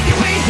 Take your